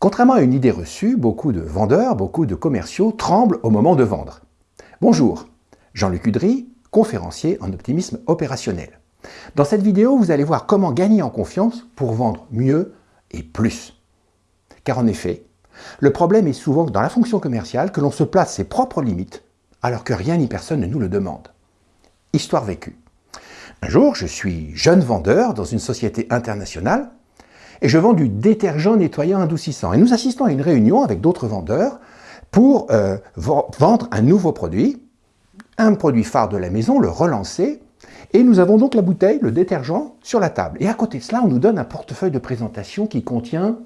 Contrairement à une idée reçue, beaucoup de vendeurs, beaucoup de commerciaux tremblent au moment de vendre. Bonjour, Jean-Luc Udry, conférencier en optimisme opérationnel. Dans cette vidéo, vous allez voir comment gagner en confiance pour vendre mieux et plus. Car en effet, le problème est souvent dans la fonction commerciale que l'on se place ses propres limites alors que rien ni personne ne nous le demande. Histoire vécue. Un jour, je suis jeune vendeur dans une société internationale et je vends du détergent nettoyant adoucissant. Et nous assistons à une réunion avec d'autres vendeurs pour euh, vendre un nouveau produit, un produit phare de la maison, le relancer, et nous avons donc la bouteille, le détergent, sur la table. Et à côté de cela, on nous donne un portefeuille de présentation qui contient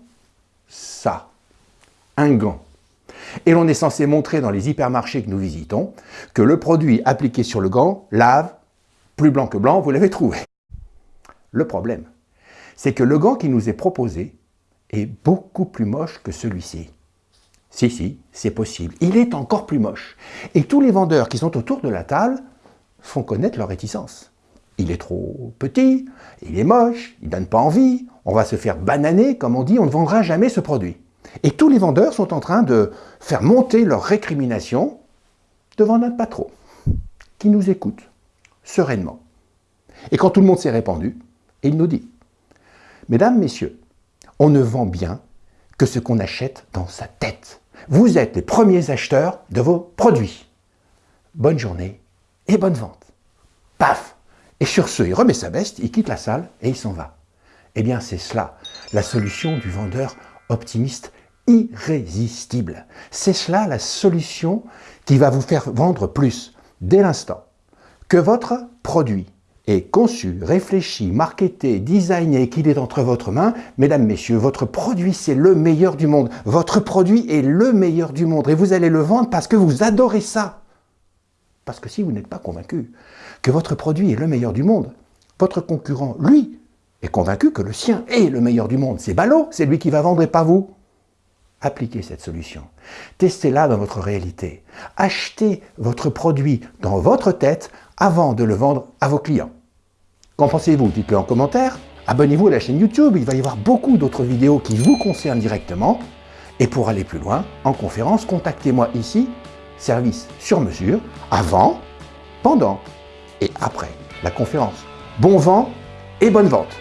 ça, un gant. Et l'on est censé montrer dans les hypermarchés que nous visitons que le produit appliqué sur le gant lave, plus blanc que blanc, vous l'avez trouvé. Le problème, c'est que le gant qui nous est proposé est beaucoup plus moche que celui-ci. Si, si, c'est possible. Il est encore plus moche. Et tous les vendeurs qui sont autour de la table font connaître leur réticence. Il est trop petit, il est moche, il ne donne pas envie, on va se faire bananer, comme on dit, on ne vendra jamais ce produit. Et tous les vendeurs sont en train de faire monter leur récrimination devant notre patron, qui nous écoute sereinement. Et quand tout le monde s'est répandu, il nous dit Mesdames, Messieurs, on ne vend bien que ce qu'on achète dans sa tête. Vous êtes les premiers acheteurs de vos produits. Bonne journée et bonne vente. Paf Et sur ce, il remet sa veste, il quitte la salle et il s'en va. Eh bien, c'est cela, la solution du vendeur optimiste irrésistible. C'est cela la solution qui va vous faire vendre plus dès l'instant que votre produit est conçu, réfléchi, marketé, designé, qu'il est entre votre main, mesdames, messieurs, votre produit, c'est le meilleur du monde. Votre produit est le meilleur du monde et vous allez le vendre parce que vous adorez ça. Parce que si vous n'êtes pas convaincu que votre produit est le meilleur du monde, votre concurrent, lui, est convaincu que le sien est le meilleur du monde. C'est ballot, c'est lui qui va vendre et pas vous. Appliquez cette solution. Testez-la dans votre réalité. Achetez votre produit dans votre tête avant de le vendre à vos clients. Qu'en pensez-vous Dites-le en commentaire? Abonnez-vous à la chaîne YouTube, il va y avoir beaucoup d'autres vidéos qui vous concernent directement. Et pour aller plus loin, en conférence, contactez-moi ici, service sur mesure, avant, pendant et après la conférence. Bon vent et bonne vente